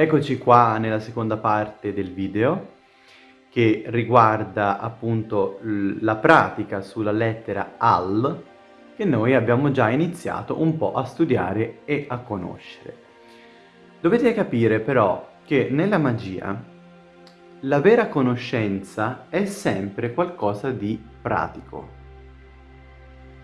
Eccoci qua nella seconda parte del video che riguarda appunto la pratica sulla lettera AL che noi abbiamo già iniziato un po' a studiare e a conoscere. Dovete capire però che nella magia la vera conoscenza è sempre qualcosa di pratico.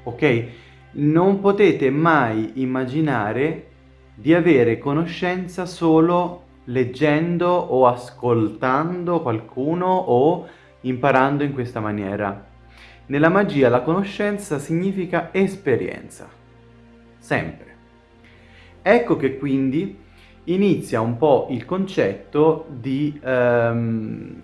Ok? Non potete mai immaginare di avere conoscenza solo leggendo o ascoltando qualcuno o imparando in questa maniera. Nella magia la conoscenza significa esperienza, sempre. Ecco che quindi inizia un po' il concetto di ehm,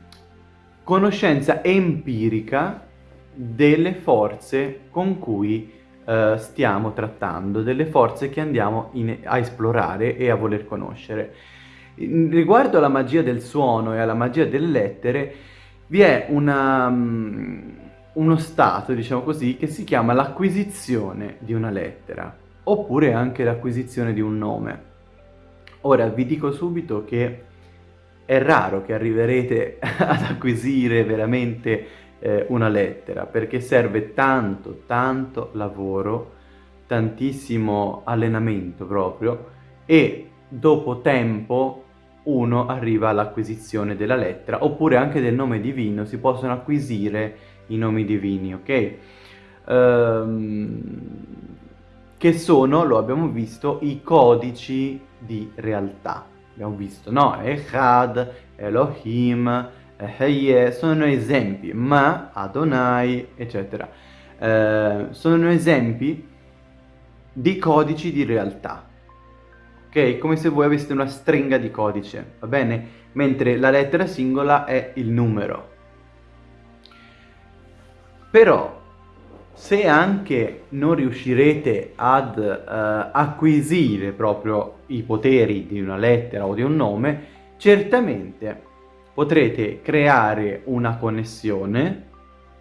conoscenza empirica delle forze con cui eh, stiamo trattando, delle forze che andiamo in, a esplorare e a voler conoscere. Riguardo alla magia del suono e alla magia delle lettere, vi è una, um, uno stato, diciamo così, che si chiama l'acquisizione di una lettera, oppure anche l'acquisizione di un nome. Ora, vi dico subito che è raro che arriverete ad acquisire veramente eh, una lettera, perché serve tanto, tanto lavoro, tantissimo allenamento proprio, e dopo tempo uno arriva all'acquisizione della lettera, oppure anche del nome divino, si possono acquisire i nomi divini, ok? Ehm, che sono, lo abbiamo visto, i codici di realtà. Abbiamo visto, no? Echad, Elohim, Heye sono esempi, ma Adonai, eccetera, eh, sono esempi di codici di realtà. Ok? Come se voi aveste una stringa di codice, va bene? Mentre la lettera singola è il numero. Però, se anche non riuscirete ad uh, acquisire proprio i poteri di una lettera o di un nome, certamente potrete creare una connessione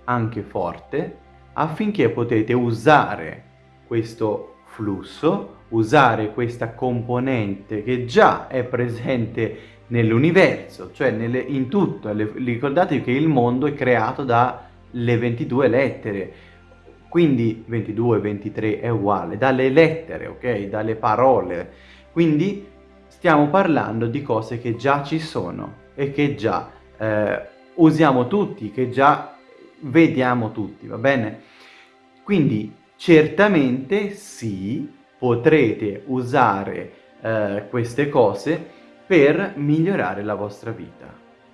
anche forte affinché potete usare questo flusso, usare questa componente che già è presente nell'universo, cioè nelle, in tutto. Le, ricordatevi che il mondo è creato dalle 22 lettere, quindi 22, 23 è uguale, dalle lettere, ok? Dalle parole. Quindi stiamo parlando di cose che già ci sono e che già eh, usiamo tutti, che già vediamo tutti, va bene? Quindi certamente sì, potrete usare eh, queste cose per migliorare la vostra vita,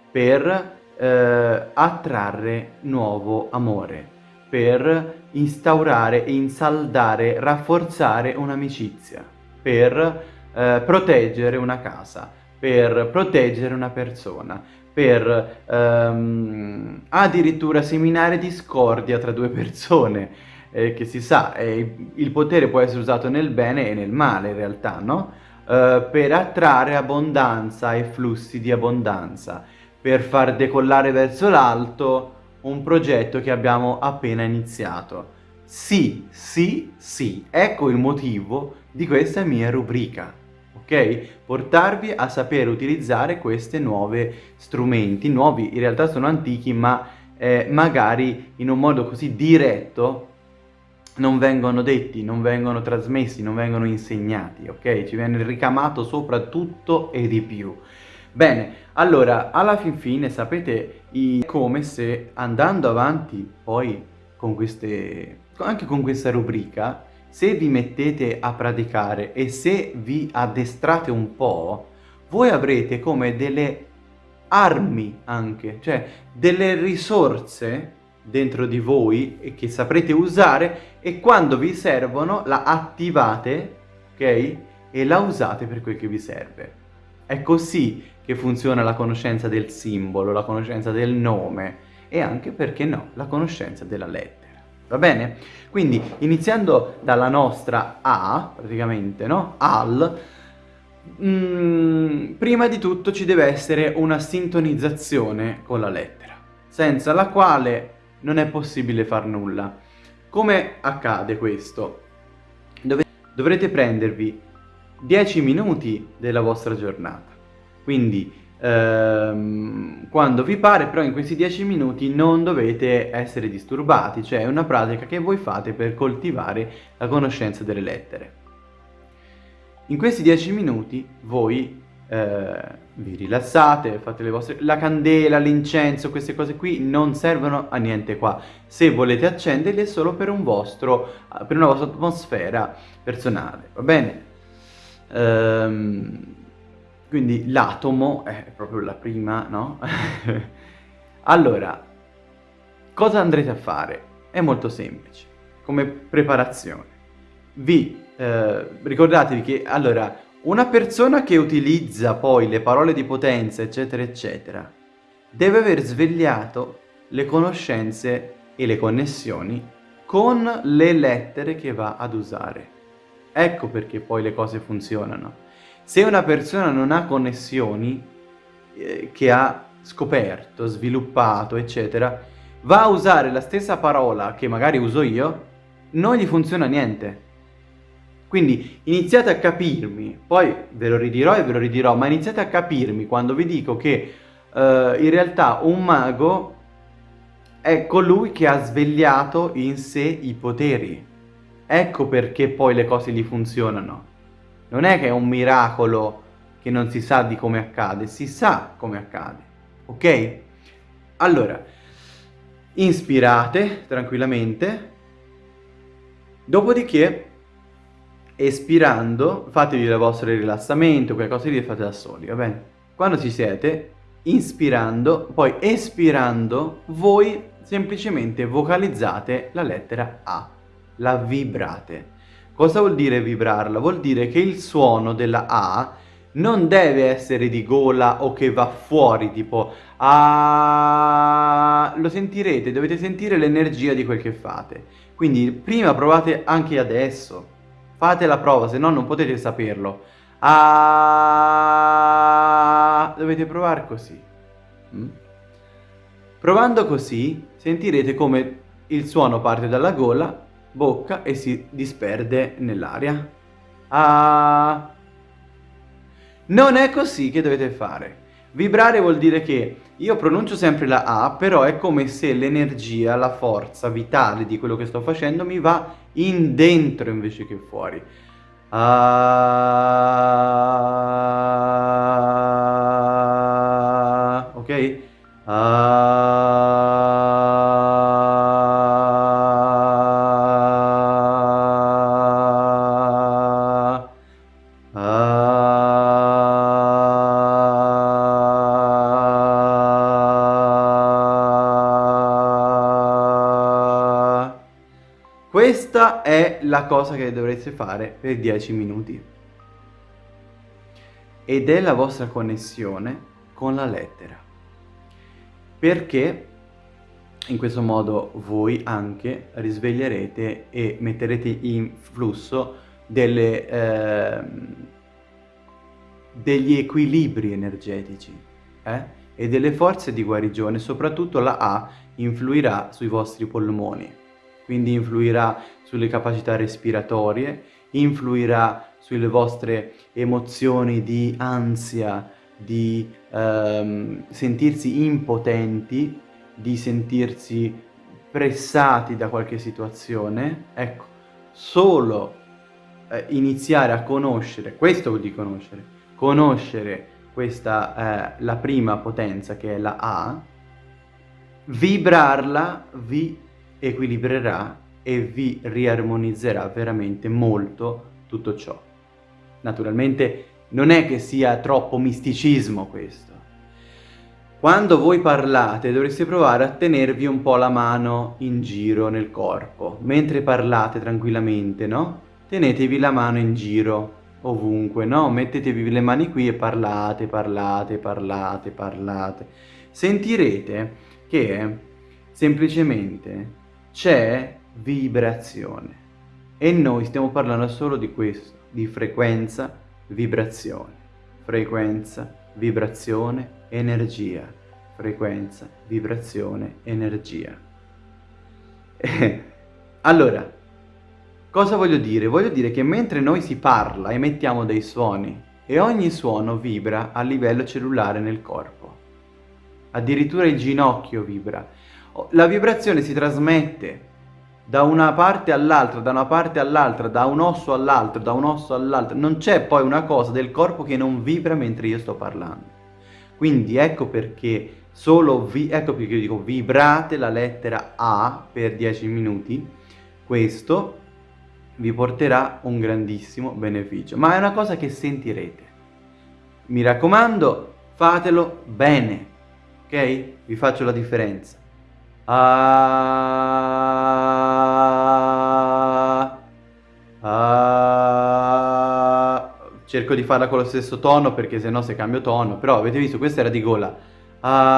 per eh, attrarre nuovo amore, per instaurare, insaldare, rafforzare un'amicizia, per eh, proteggere una casa, per proteggere una persona, per ehm, addirittura seminare discordia tra due persone, eh, che si sa, eh, il potere può essere usato nel bene e nel male in realtà, no? Eh, per attrarre abbondanza e flussi di abbondanza, per far decollare verso l'alto un progetto che abbiamo appena iniziato. Sì, sì, sì, ecco il motivo di questa mia rubrica ok? Portarvi a sapere utilizzare questi nuovi strumenti, nuovi in realtà sono antichi ma eh, magari in un modo così diretto non vengono detti, non vengono trasmessi, non vengono insegnati, ok? Ci viene ricamato soprattutto e di più. Bene, allora, alla fin fine sapete come se andando avanti poi con queste, anche con questa rubrica, se vi mettete a praticare e se vi addestrate un po', voi avrete come delle armi anche, cioè delle risorse dentro di voi che saprete usare e quando vi servono la attivate, ok? E la usate per quel che vi serve. È così che funziona la conoscenza del simbolo, la conoscenza del nome e anche, perché no, la conoscenza della lettera. Va bene? Quindi iniziando dalla nostra A, praticamente, no? Al, mm, prima di tutto ci deve essere una sintonizzazione con la lettera, senza la quale non è possibile far nulla. Come accade questo? Dove dovrete prendervi 10 minuti della vostra giornata, Quindi ehm, quando vi pare, però in questi 10 minuti non dovete essere disturbati, cioè è una pratica che voi fate per coltivare la conoscenza delle lettere. In questi 10 minuti voi eh, vi rilassate, fate le vostre... La candela, l'incenso, queste cose qui non servono a niente qua. Se volete accenderli è solo per un vostro, per una vostra atmosfera personale, va bene? Ehm, quindi l'atomo è proprio la prima, no? allora, cosa andrete a fare? È molto semplice, come preparazione. Vi eh, ricordatevi che, allora, una persona che utilizza poi le parole di potenza, eccetera, eccetera, deve aver svegliato le conoscenze e le connessioni con le lettere che va ad usare. Ecco perché poi le cose funzionano. Se una persona non ha connessioni eh, che ha scoperto, sviluppato, eccetera, va a usare la stessa parola che magari uso io, non gli funziona niente. Quindi iniziate a capirmi, poi ve lo ridirò e ve lo ridirò, ma iniziate a capirmi quando vi dico che uh, in realtà un mago è colui che ha svegliato in sé i poteri. Ecco perché poi le cose gli funzionano. Non è che è un miracolo che non si sa di come accade, si sa come accade, ok? Allora, inspirate tranquillamente, dopodiché espirando fatevi il vostro rilassamento, quelle cose lì fate da soli, va bene? Quando ci siete, inspirando, poi espirando, voi semplicemente vocalizzate la lettera A, la vibrate. Cosa vuol dire vibrarla? Vuol dire che il suono della A non deve essere di gola o che va fuori, tipo A... Lo sentirete, dovete sentire l'energia di quel che fate. Quindi prima provate anche adesso. Fate la prova, se no non potete saperlo. A... Dovete provare così. Mm? Provando così sentirete come il suono parte dalla gola bocca e si disperde nell'aria. Ah... Non è così che dovete fare. Vibrare vuol dire che io pronuncio sempre la A, però è come se l'energia, la forza vitale di quello che sto facendo mi va in dentro invece che fuori. Ah, ok? Ah, È la cosa che dovreste fare per 10 minuti. Ed è la vostra connessione con la lettera. Perché in questo modo voi anche risveglierete e metterete in flusso delle, eh, degli equilibri energetici eh? e delle forze di guarigione. Soprattutto la A influirà sui vostri polmoni quindi influirà sulle capacità respiratorie, influirà sulle vostre emozioni di ansia, di ehm, sentirsi impotenti, di sentirsi pressati da qualche situazione. Ecco, solo eh, iniziare a conoscere, questo vuol dire conoscere, conoscere questa, eh, la prima potenza che è la A, vibrarla vi equilibrerà e vi riarmonizzerà veramente molto tutto ciò. Naturalmente non è che sia troppo misticismo questo. Quando voi parlate dovreste provare a tenervi un po' la mano in giro nel corpo. Mentre parlate tranquillamente, no? Tenetevi la mano in giro ovunque, no? Mettetevi le mani qui e parlate, parlate, parlate, parlate. Sentirete che semplicemente c'è vibrazione. E noi stiamo parlando solo di questo, di frequenza, vibrazione. Frequenza, vibrazione, energia. Frequenza, vibrazione, energia. allora, cosa voglio dire? Voglio dire che mentre noi si parla, emettiamo dei suoni, e ogni suono vibra a livello cellulare nel corpo. Addirittura il ginocchio vibra. La vibrazione si trasmette da una parte all'altra, da una parte all'altra, da un osso all'altro, da un osso all'altro. Non c'è poi una cosa del corpo che non vibra mentre io sto parlando. Quindi ecco perché solo vi, ecco perché io dico vibrate la lettera A per 10 minuti. Questo vi porterà un grandissimo beneficio, ma è una cosa che sentirete. Mi raccomando, fatelo bene, ok? Vi faccio la differenza. Ah, ah, cerco di farla con lo stesso tono perché se no se cambio tono, però avete visto, questa era di gola. Ah,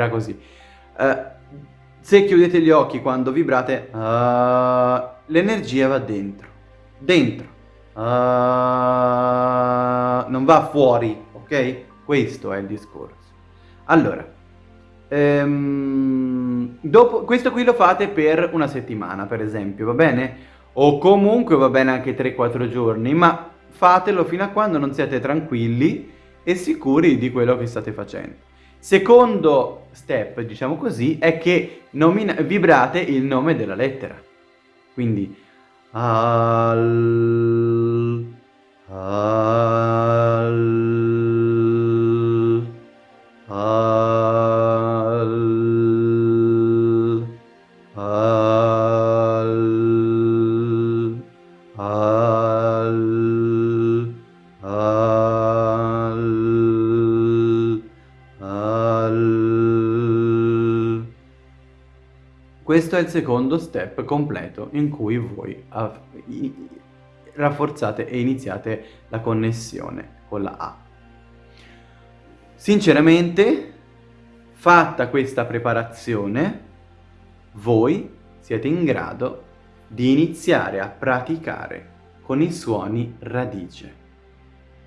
era così. Uh, se chiudete gli occhi quando vibrate, uh, l'energia va dentro. Dentro. Uh, non va fuori, ok? Questo è il discorso. Allora, um, dopo, questo qui lo fate per una settimana, per esempio, va bene? O comunque va bene anche 3-4 giorni, ma fatelo fino a quando non siete tranquilli e sicuri di quello che state facendo. Secondo step, diciamo così, è che vibrate il nome della lettera. Quindi al, al, Questo è il secondo step completo in cui voi rafforzate e iniziate la connessione con la A. Sinceramente, fatta questa preparazione, voi siete in grado di iniziare a praticare con i suoni radice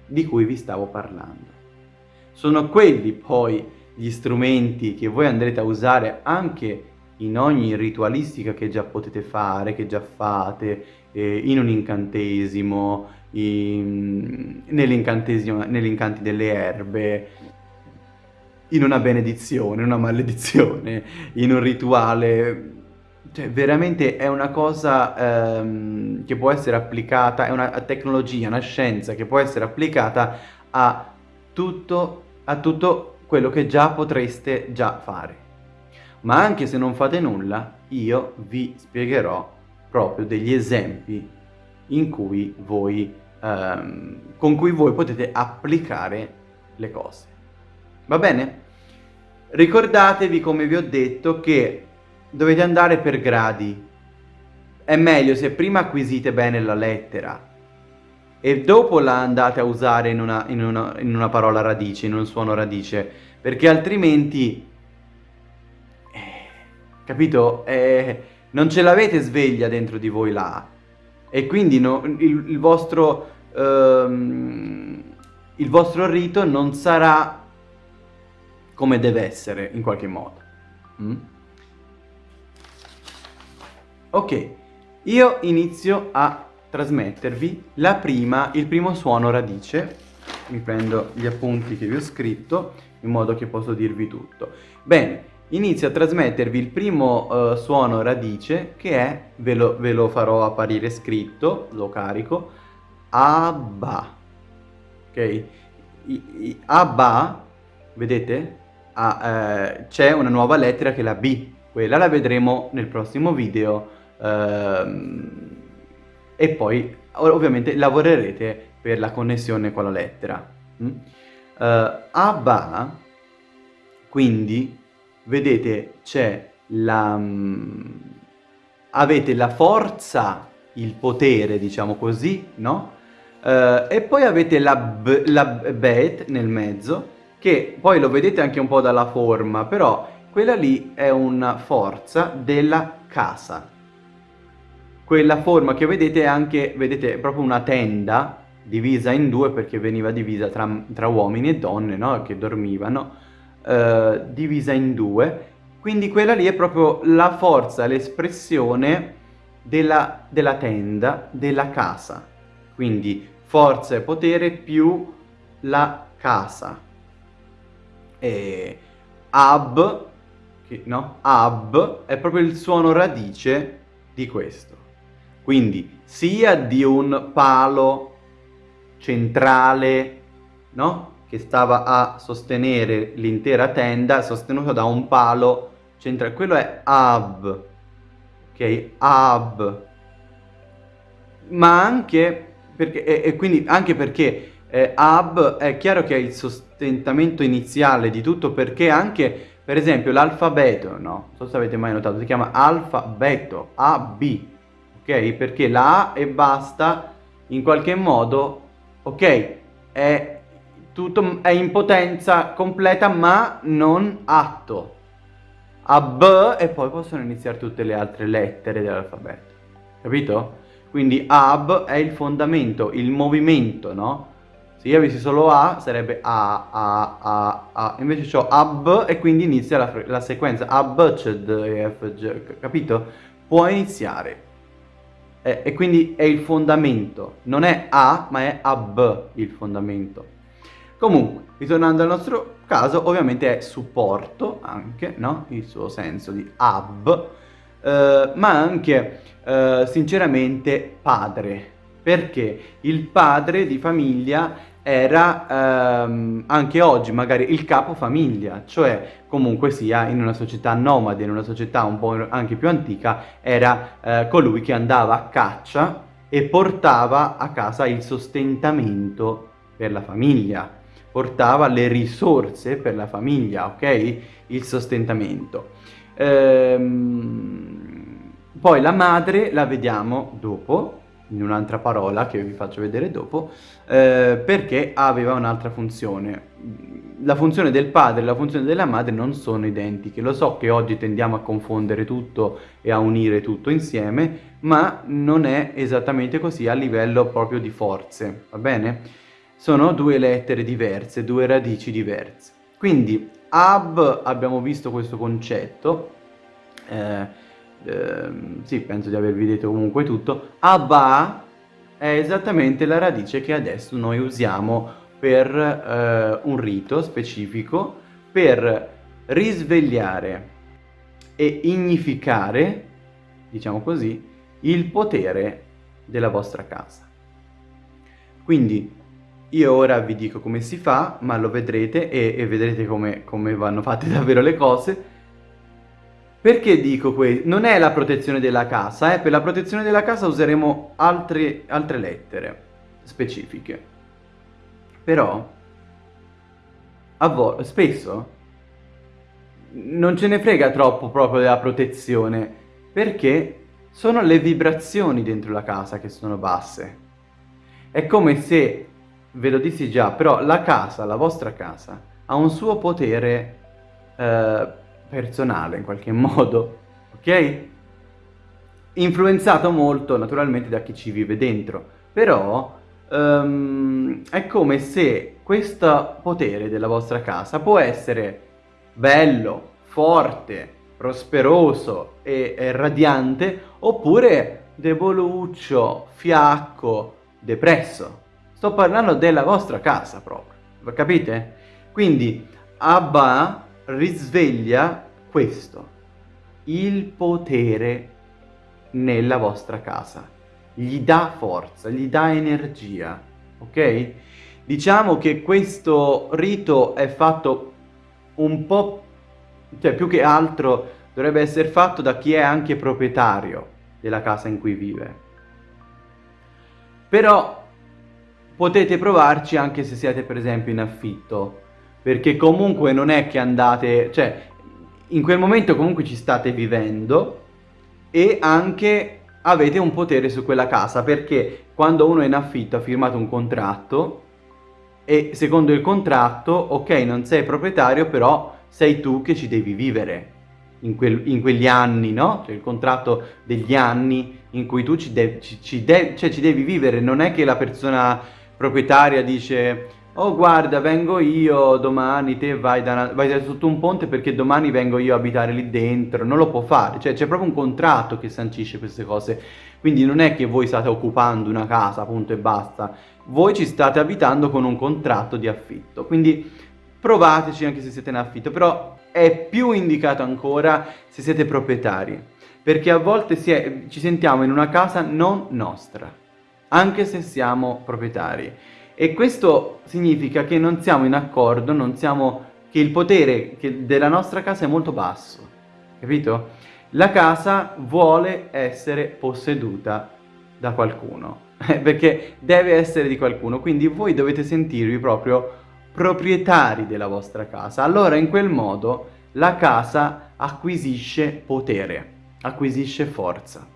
di cui vi stavo parlando. Sono quelli poi gli strumenti che voi andrete a usare anche in ogni ritualistica che già potete fare, che già fate, eh, in un incantesimo, nell'incantesimo, negli incanti delle erbe, in una benedizione, una maledizione, in un rituale. Cioè, veramente è una cosa ehm, che può essere applicata, è una tecnologia, una scienza che può essere applicata a tutto, a tutto quello che già potreste già fare ma anche se non fate nulla, io vi spiegherò proprio degli esempi cui voi, ehm, con cui voi potete applicare le cose. Va bene? Ricordatevi, come vi ho detto, che dovete andare per gradi. È meglio se prima acquisite bene la lettera e dopo la andate a usare in una, in una, in una parola radice, in un suono radice, perché altrimenti capito? Eh, non ce l'avete sveglia dentro di voi là e quindi no, il, il, vostro, ehm, il vostro rito non sarà come deve essere in qualche modo. Mm? Ok, io inizio a trasmettervi la prima, il primo suono radice. Mi prendo gli appunti che vi ho scritto in modo che posso dirvi tutto. Bene, inizio a trasmettervi il primo uh, suono radice che è, ve lo, ve lo, farò apparire scritto, lo carico, Abba. Ok? I, i, Abba, vedete? Ah, eh, c'è una nuova lettera che è la B, quella la vedremo nel prossimo video ehm, e poi ovviamente lavorerete per la connessione con la lettera. Mm? Uh, Abba, quindi vedete c'è la... Um, avete la forza, il potere, diciamo così, no? Uh, e poi avete la, b, la bet nel mezzo, che poi lo vedete anche un po' dalla forma, però quella lì è una forza della casa. Quella forma che vedete è anche, vedete, proprio una tenda divisa in due perché veniva divisa tra, tra uomini e donne, no? Che dormivano eh, divisa in due, quindi quella lì è proprio la forza, l'espressione della, della tenda, della casa. Quindi forza e potere più la casa. E ab, che, no? ab è proprio il suono radice di questo. Quindi sia di un palo centrale, no? Che stava a sostenere l'intera tenda, sostenuto da un palo centrale. Quello è ab, ok? Ab. Ma anche perché, e, e quindi anche perché eh, ab è chiaro che è il sostentamento iniziale di tutto perché anche per esempio l'alfabeto, no? Non so se avete mai notato, si chiama alfabeto, AB, ok? Perché la A e basta in qualche modo, ok, è, tutto, è in potenza completa ma non atto. A B e poi possono iniziare tutte le altre lettere dell'alfabeto, capito? Quindi ab è il fondamento, il movimento, no? Se io avessi solo A sarebbe A, A, A, A, invece ho AB e quindi inizia la, la sequenza A, B, C, D, F, G, capito? Può iniziare. E, e quindi è il fondamento, non è A ma è AB il fondamento. Comunque, ritornando al nostro caso, ovviamente è supporto anche, no? Il suo senso di AB, eh, ma anche, eh, sinceramente, padre. Perché il padre di famiglia era ehm, anche oggi magari il capofamiglia, cioè comunque sia in una società nomade, in una società un po' anche più antica, era eh, colui che andava a caccia e portava a casa il sostentamento per la famiglia, portava le risorse per la famiglia, ok? Il sostentamento. Ehm, poi la madre la vediamo dopo, in un'altra parola che vi faccio vedere dopo, eh, perché aveva un'altra funzione. La funzione del padre e la funzione della madre non sono identiche. Lo so che oggi tendiamo a confondere tutto e a unire tutto insieme, ma non è esattamente così a livello proprio di forze, va bene? Sono due lettere diverse, due radici diverse. Quindi ab abbiamo visto questo concetto, eh, Ehm, sì, penso di avervi detto comunque tutto, Abba è esattamente la radice che adesso noi usiamo per eh, un rito specifico per risvegliare e ignificare, diciamo così, il potere della vostra casa. Quindi io ora vi dico come si fa, ma lo vedrete e, e vedrete come, come vanno fatte davvero le cose, perché dico questo? Non è la protezione della casa, eh? per la protezione della casa useremo altre, altre lettere specifiche. Però, spesso, non ce ne frega troppo proprio della protezione, perché sono le vibrazioni dentro la casa che sono basse. È come se, ve lo dissi già, però la casa, la vostra casa, ha un suo potere eh, personale in qualche modo, ok? Influenzato molto naturalmente da chi ci vive dentro, però um, è come se questo potere della vostra casa può essere bello, forte, prosperoso e, e radiante, oppure deboluccio, fiacco, depresso. Sto parlando della vostra casa proprio, capite? Quindi Abba risveglia questo, il potere nella vostra casa. Gli dà forza, gli dà energia, ok? Diciamo che questo rito è fatto un po', cioè più che altro dovrebbe essere fatto da chi è anche proprietario della casa in cui vive. Però potete provarci anche se siete per esempio in affitto, perché comunque non è che andate, cioè in quel momento comunque ci state vivendo e anche avete un potere su quella casa, perché quando uno è in affitto ha firmato un contratto e secondo il contratto, ok, non sei proprietario, però sei tu che ci devi vivere in, quel, in quegli anni, no? Cioè il contratto degli anni in cui tu ci, de ci, ci, de cioè, ci devi vivere, non è che la persona proprietaria dice oh guarda vengo io domani, te vai, da, vai sotto un ponte perché domani vengo io a abitare lì dentro, non lo può fare, cioè c'è proprio un contratto che sancisce queste cose, quindi non è che voi state occupando una casa, punto e basta, voi ci state abitando con un contratto di affitto, quindi provateci anche se siete in affitto, però è più indicato ancora se siete proprietari, perché a volte è, ci sentiamo in una casa non nostra, anche se siamo proprietari. E questo significa che non siamo in accordo, non siamo, che il potere della nostra casa è molto basso, capito? La casa vuole essere posseduta da qualcuno, perché deve essere di qualcuno, quindi voi dovete sentirvi proprio proprietari della vostra casa. Allora in quel modo la casa acquisisce potere, acquisisce forza.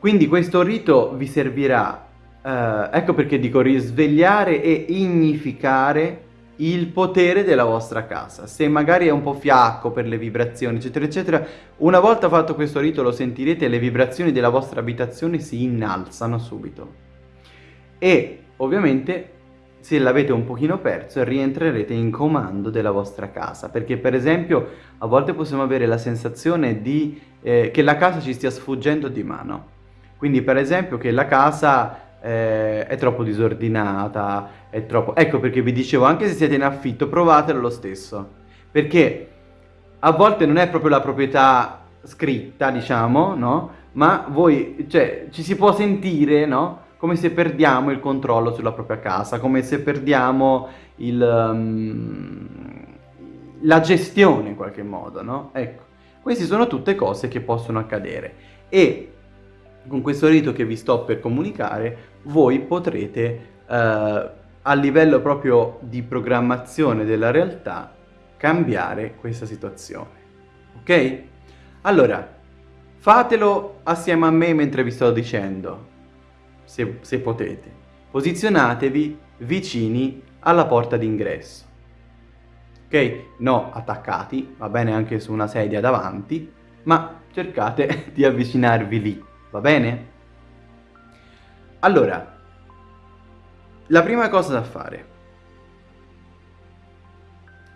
Quindi questo rito vi servirà Uh, ecco perché dico risvegliare e ignificare il potere della vostra casa. Se magari è un po' fiacco per le vibrazioni, eccetera, eccetera, una volta fatto questo rito lo sentirete le vibrazioni della vostra abitazione si innalzano subito. E ovviamente se l'avete un pochino perso rientrerete in comando della vostra casa, perché per esempio a volte possiamo avere la sensazione di, eh, che la casa ci stia sfuggendo di mano. Quindi per esempio che la casa eh, è troppo disordinata, è troppo... Ecco perché vi dicevo, anche se siete in affitto, provatelo lo stesso. Perché a volte non è proprio la proprietà scritta, diciamo, no? Ma voi, cioè, ci si può sentire, no? Come se perdiamo il controllo sulla propria casa, come se perdiamo il, um, la gestione in qualche modo, no? Ecco, queste sono tutte cose che possono accadere. E con questo rito che vi sto per comunicare, voi potrete eh, a livello proprio di programmazione della realtà cambiare questa situazione. Ok? Allora, fatelo assieme a me mentre vi sto dicendo, se, se potete. Posizionatevi vicini alla porta d'ingresso. Ok? No attaccati, va bene anche su una sedia davanti, ma cercate di avvicinarvi lì, va bene? Allora, la prima cosa da fare.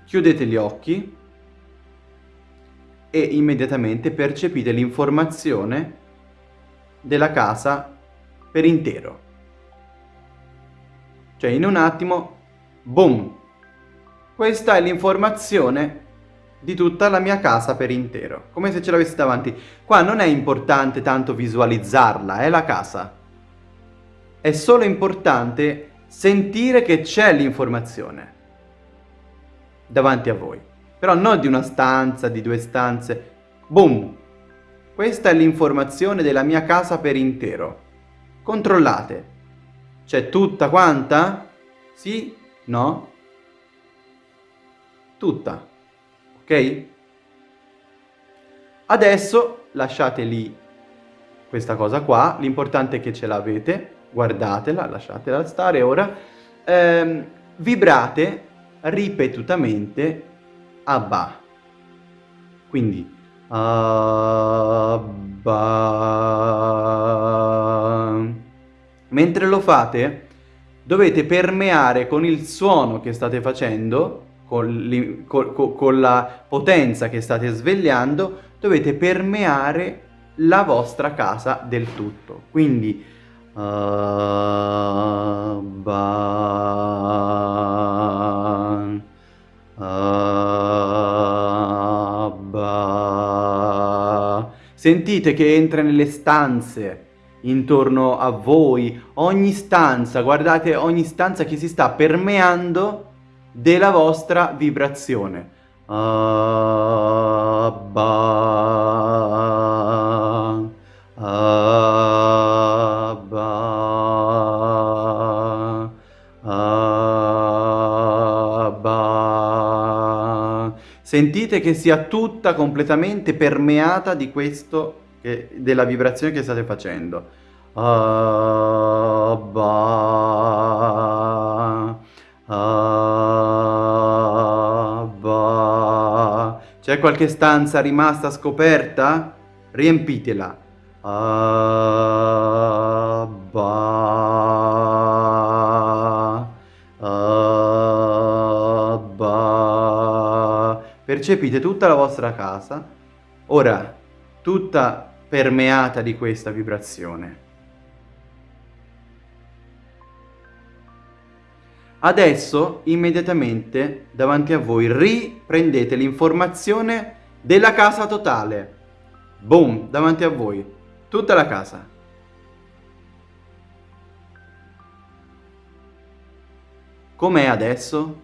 Chiudete gli occhi e immediatamente percepite l'informazione della casa per intero. Cioè in un attimo, boom! Questa è l'informazione di tutta la mia casa per intero, come se ce l'avessi davanti. Qua non è importante tanto visualizzarla, è la casa è solo importante sentire che c'è l'informazione davanti a voi. Però non di una stanza, di due stanze. Boom! Questa è l'informazione della mia casa per intero. Controllate. C'è tutta quanta? Sì? No? Tutta. Ok? Adesso lasciate lì questa cosa qua. L'importante è che ce l'avete guardatela, lasciatela stare ora, ehm, vibrate ripetutamente Abba. Quindi Abba. Mentre lo fate, dovete permeare con il suono che state facendo, con, con, con la potenza che state svegliando, dovete permeare la vostra casa del tutto. Quindi Abba, Abba. Sentite che entra nelle stanze intorno a voi, ogni stanza, guardate ogni stanza che si sta permeando della vostra vibrazione. Abba, Abba. Sentite che sia tutta completamente permeata di questo, della vibrazione che state facendo. Abba, qualche stanza rimasta scoperta? Riempitela. Abba, Abba. Percepite tutta la vostra casa, ora tutta permeata di questa vibrazione. Adesso immediatamente davanti a voi riprendete l'informazione della casa totale. Boom, davanti a voi, tutta la casa. Com'è adesso?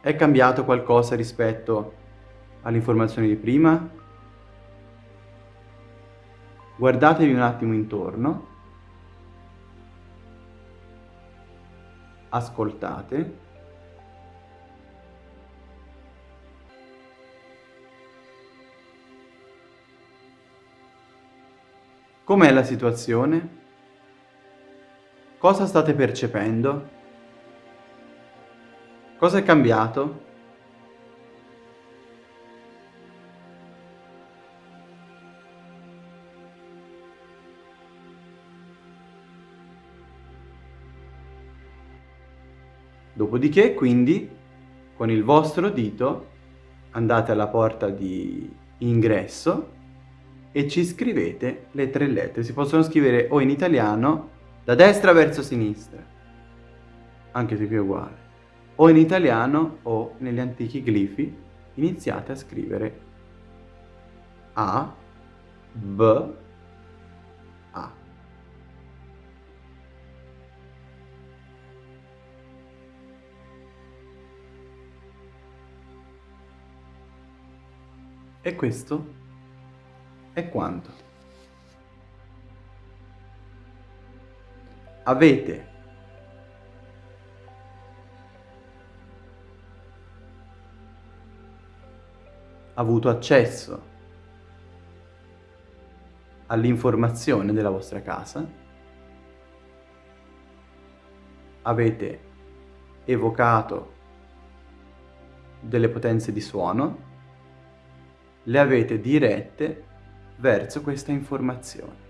È cambiato qualcosa rispetto all'informazione di prima, guardatevi un attimo intorno, ascoltate, Com'è la situazione? Cosa state percependo? Cosa è cambiato? Dopodiché, quindi, con il vostro dito andate alla porta di ingresso e ci scrivete le tre lettere. Si possono scrivere o in italiano da destra verso sinistra, anche se qui è uguale, o in italiano o negli antichi glifi iniziate a scrivere A, B, E questo è quanto. Avete avuto accesso all'informazione della vostra casa, avete evocato delle potenze di suono, le avete dirette verso questa informazione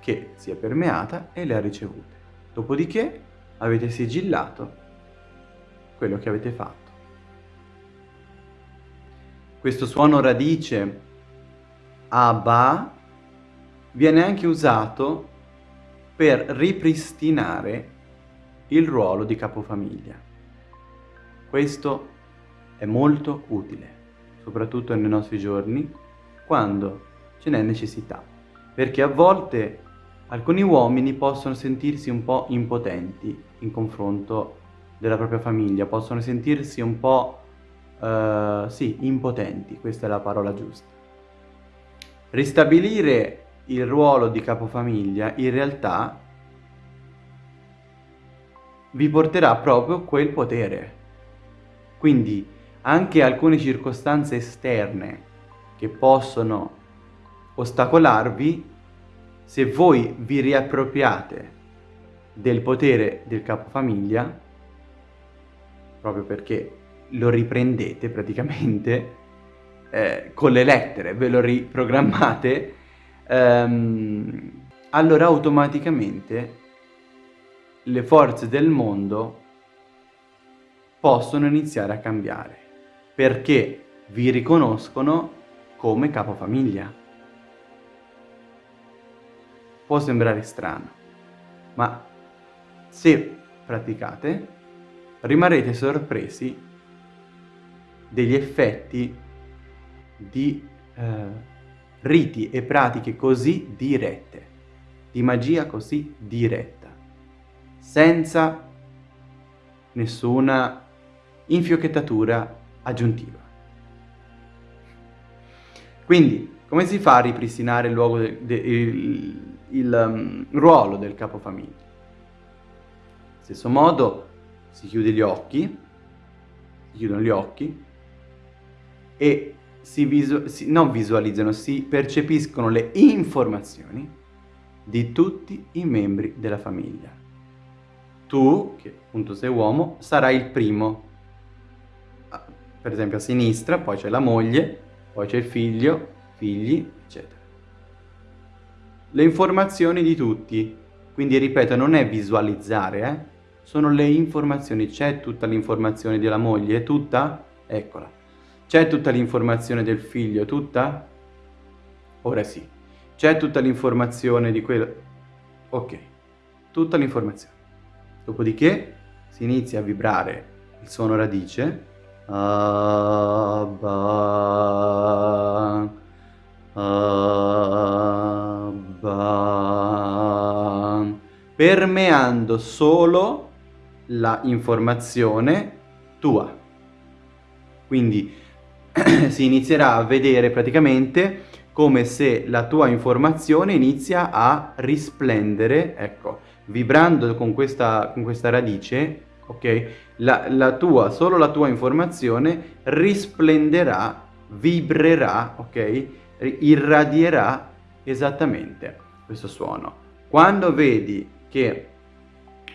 che si è permeata e le ha ricevute. Dopodiché avete sigillato quello che avete fatto. Questo suono radice Abba viene anche usato per ripristinare il ruolo di capofamiglia. Questo è molto utile, soprattutto nei nostri giorni, quando ce n'è necessità, perché a volte alcuni uomini possono sentirsi un po' impotenti in confronto della propria famiglia, possono sentirsi un po', uh, sì, impotenti, questa è la parola giusta. Ristabilire il ruolo di capofamiglia in realtà vi porterà proprio quel potere. Quindi anche alcune circostanze esterne che possono ostacolarvi, se voi vi riappropriate del potere del capofamiglia, proprio perché lo riprendete praticamente eh, con le lettere, ve lo riprogrammate, ehm, allora automaticamente le forze del mondo possono iniziare a cambiare perché vi riconoscono come capofamiglia. Può sembrare strano, ma se praticate rimarrete sorpresi degli effetti di eh, riti e pratiche così dirette, di magia così diretta, senza nessuna infiocchettatura aggiuntiva. Quindi, come si fa a ripristinare il, luogo de, de, il, il um, ruolo del capofamiglia? Stesso modo, si chiude gli occhi, si chiudono gli occhi e si, visu si non visualizzano, si percepiscono le informazioni di tutti i membri della famiglia. Tu, che appunto sei uomo, sarai il primo per esempio a sinistra, poi c'è la moglie, poi c'è il figlio, figli, eccetera. le informazioni di tutti. Quindi ripeto, non è visualizzare, eh? sono le informazioni. C'è tutta l'informazione della moglie? Tutta? Eccola. C'è tutta l'informazione del figlio? Tutta? Ora sì. C'è tutta l'informazione di quello... Ok, tutta l'informazione. Dopodiché si inizia a vibrare il suono radice. Abba, abba, permeando solo la informazione tua. Quindi si inizierà a vedere praticamente come se la tua informazione inizia a risplendere, ecco, vibrando con questa, con questa radice, ok? La, la tua, solo la tua informazione risplenderà, vibrerà, ok? Irradierà esattamente questo suono. Quando vedi che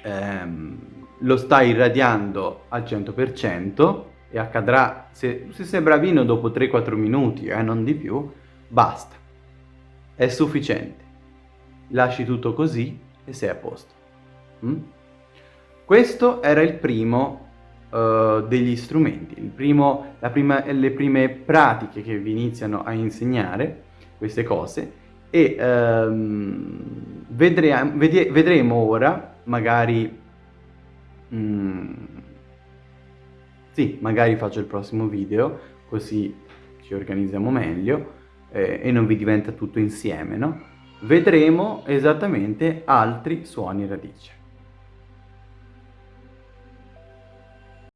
ehm, lo stai irradiando al 100% e accadrà, se, se sei bravino dopo 3-4 minuti, eh, non di più, basta. È sufficiente. Lasci tutto così e sei a posto. Mm? Questo era il primo uh, degli strumenti, primo, prima, le prime pratiche che vi iniziano a insegnare queste cose e um, vedre vedremo ora, magari, mm, sì, magari faccio il prossimo video, così ci organizziamo meglio eh, e non vi diventa tutto insieme, no? vedremo esattamente altri suoni radice.